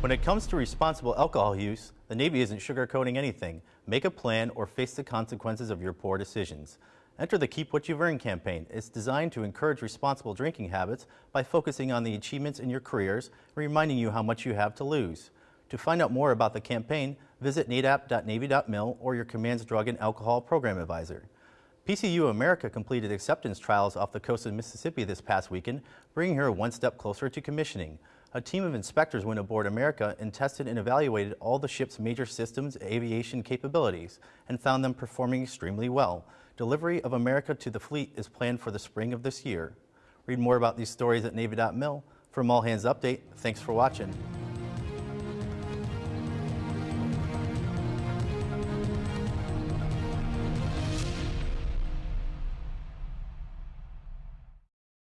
When it comes to responsible alcohol use, the Navy isn't sugarcoating anything. Make a plan or face the consequences of your poor decisions. Enter the Keep What You've Earned campaign. It's designed to encourage responsible drinking habits by focusing on the achievements in your careers and reminding you how much you have to lose. To find out more about the campaign, visit nadap.navy.mil or your command's drug and alcohol program advisor. PCU America completed acceptance trials off the coast of Mississippi this past weekend, bringing her one step closer to commissioning. A team of inspectors went aboard America and tested and evaluated all the ship's major systems aviation capabilities and found them performing extremely well. Delivery of America to the fleet is planned for the spring of this year. Read more about these stories at Navy.mil. From All Hands Update, thanks for watching.